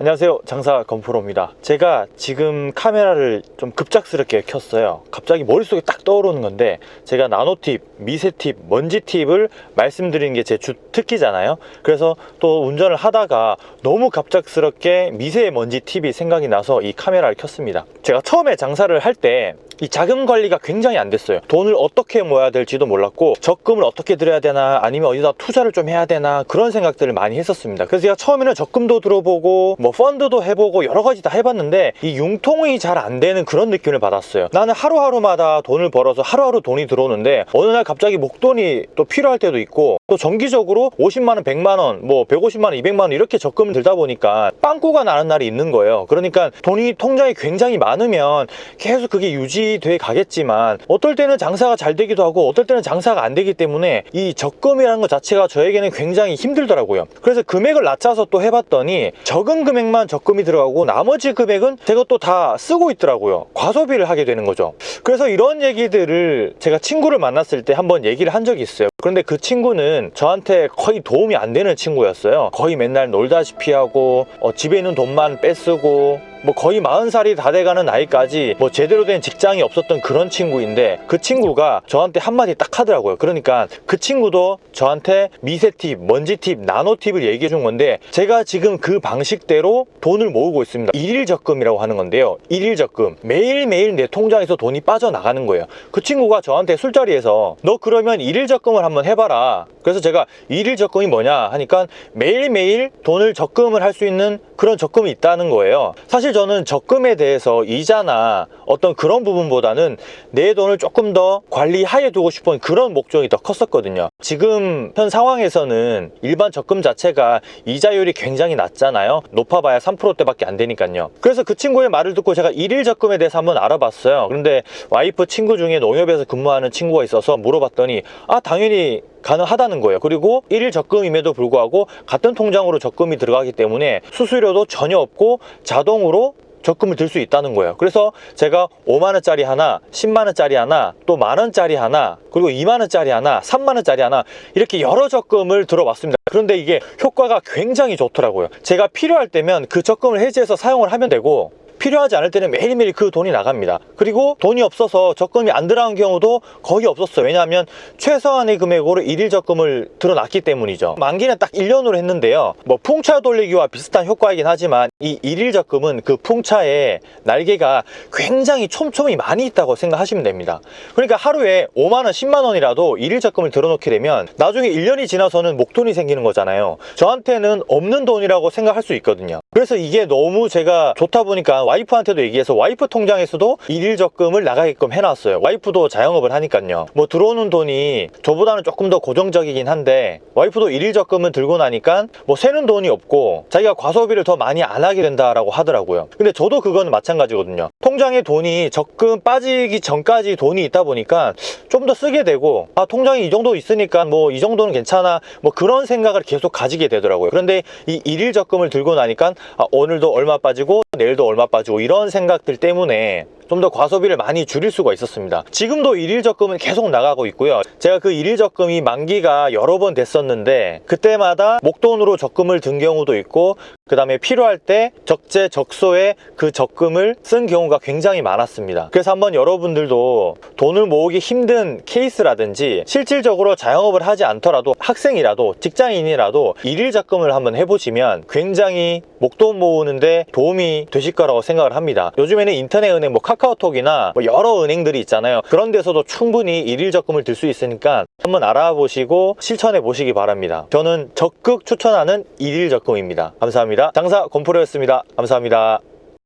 안녕하세요. 장사 건프로입니다. 제가 지금 카메라를 좀 급작스럽게 켰어요. 갑자기 머릿속에 딱 떠오르는 건데 제가 나노팁, 미세팁, 먼지팁을 말씀드리는 게 제 주 특기잖아요. 그래서 또 운전을 하다가 너무 갑작스럽게 미세 먼지 팁이 생각이 나서 이 카메라를 켰습니다. 제가 처음에 장사를 할 때 이 자금 관리가 굉장히 안 됐어요. 돈을 어떻게 모아야 될지도 몰랐고 적금을 어떻게 들여야 되나 아니면 어디다 투자를 좀 해야 되나 그런 생각들을 많이 했었습니다. 그래서 제가 처음에는 적금도 들어보고 뭐 펀드도 해보고 여러 가지 다 해봤는데 이 융통이 잘 안 되는 그런 느낌을 받았어요. 나는 하루하루마다 돈을 벌어서 하루하루 돈이 들어오는데 어느 날 갑자기 목돈이 또 필요할 때도 있고 또 정기적으로 50만원 100만원 뭐 150만원 200만원 이렇게 적금을 들다 보니까 빵꾸가 나는 날이 있는 거예요. 그러니까 돈이 통장에 굉장히 많으면 계속 그게 유지돼 가겠지만 어떨 때는 장사가 잘 되기도 하고 어떨 때는 장사가 안 되기 때문에 이 적금이라는 것 자체가 저에게는 굉장히 힘들더라고요. 그래서 금액을 낮춰서 또 해봤더니 적은 금액만 적금이 들어가고 나머지 금액은 제가 또 다 쓰고 있더라고요. 과소비를 하게 되는 거죠. 그래서 이런 얘기들을 제가 친구를 만났을 때 한번 얘기를 한 적이 있어요 그런데 그 친구는 저한테 거의 도움이 안 되는 친구였어요. 거의 맨날 놀다시피 하고 어, 집에 있는 돈만 뺏쓰고 뭐 거의 40살이 다 돼가는 나이까지 뭐 제대로 된 직장이 없었던 그런 친구인데 그 친구가 저한테 한마디 딱 하더라고요. 그러니까 그 친구도 저한테 미세 팁, 먼지 팁, 나노 팁을 얘기해 준 건데 제가 지금 그 방식대로 돈을 모으고 있습니다. 일일 적금이라고 하는 건데요. 일일 적금. 매일매일 내 통장에서 돈이 빠져나가는 거예요. 그 친구가 저한테 술자리에서 너 그러면 일일 적금을 한번 해봐라. 그래서 제가 일일 적금이 뭐냐? 하니까 매일매일 돈을 적금을 할 수 있는 그런 적금이 있다는 거예요. 사실 저는 적금에 대해서 이자나 어떤 그런 부분보다는 내 돈을 조금 더 관리하에 두고 싶은 그런 목적이 더 컸었거든요. 지금 현 상황에서는 일반 적금 자체가 이자율이 굉장히 낮잖아요. 높아봐야 3%대밖에 안 되니까요. 그래서 그 친구의 말을 듣고 제가 일일 적금에 대해서 한번 알아봤어요. 그런데 와이프 친구 중에 농협에서 근무하는 친구가 있어서 물어봤더니 아 당연히 가능하다는 거예요. 그리고 일일 적금임에도 불구하고 같은 통장으로 적금이 들어가기 때문에 수수료도 전혀 없고 자동으로 적금을 들 수 있다는 거예요. 그래서 제가 5만원짜리 하나 10만원짜리 하나 또 만원짜리 하나 그리고 2만원짜리 하나 3만원짜리 하나 이렇게 여러 적금을 들어봤습니다. 그런데 이게 효과가 굉장히 좋더라고요. 제가 필요할 때면 그 적금을 해지해서 사용을 하면 되고 필요하지 않을 때는 매일매일 그 돈이 나갑니다. 그리고 돈이 없어서 적금이 안 들어간 경우도 거의 없었어요. 왜냐하면 최소한의 금액으로 일일 적금을 들어놨기 때문이죠. 만기는 딱 1년으로 했는데요. 뭐 풍차 돌리기와 비슷한 효과이긴 하지만 이 일일 적금은 그 풍차에 날개가 굉장히 촘촘히 많이 있다고 생각하시면 됩니다. 그러니까 하루에 5만원 10만원이라도 일일 적금을 들어놓게 되면 나중에 1년이 지나서는 목돈이 생기는 거잖아요. 저한테는 없는 돈이라고 생각할 수 있거든요. 그래서 이게 너무 제가 좋다 보니까 와이프한테도 얘기해서 와이프 통장에서도 일일 적금을 나가게끔 해놨어요. 와이프도 자영업을 하니까요. 뭐 들어오는 돈이 저보다는 조금 더 고정적이긴 한데 와이프도 일일 적금을 들고 나니까 뭐 새는 돈이 없고 자기가 과소비를 더 많이 안 하게 된다라고 하더라고요. 근데 저도 그건 마찬가지거든요. 통장에 돈이 적금 빠지기 전까지 돈이 있다 보니까 좀 더 쓰게 되고 아 통장이 이 정도 있으니까 뭐 이 정도는 괜찮아 뭐 그런 생각을 계속 가지게 되더라고요. 그런데 이 일일 적금을 들고 나니까 아, 오늘도 얼마 빠지고 내일도 얼마 빠지고 이런 생각들 때문에 좀 더 과소비를 많이 줄일 수가 있었습니다. 지금도 일일 적금은 계속 나가고 있고요. 제가 그 일일 적금이 만기가 여러 번 됐었는데 그때마다 목돈으로 적금을 든 경우도 있고 그 다음에 필요할 때 적재 적소에 그 적금을 쓴 경우가 굉장히 많았습니다. 그래서 한번 여러분들도 돈을 모으기 힘든 케이스라든지 실질적으로 자영업을 하지 않더라도 학생이라도 직장인이라도 일일 적금을 한번 해보시면 굉장히 목돈 모으는데 도움이 되실 거라고 생각을 합니다. 요즘에는 인터넷 은행 뭐 카카오 톡이나 뭐 여러 은행들이 있잖아요. 그런 데서도 충분히 일일 적금을 들 수 있으니까 한번 알아보시고 실천해 보시기 바랍니다. 저는 적극 추천하는 일일 적금입니다. 감사합니다. 장사 건프로였습니다. 감사합니다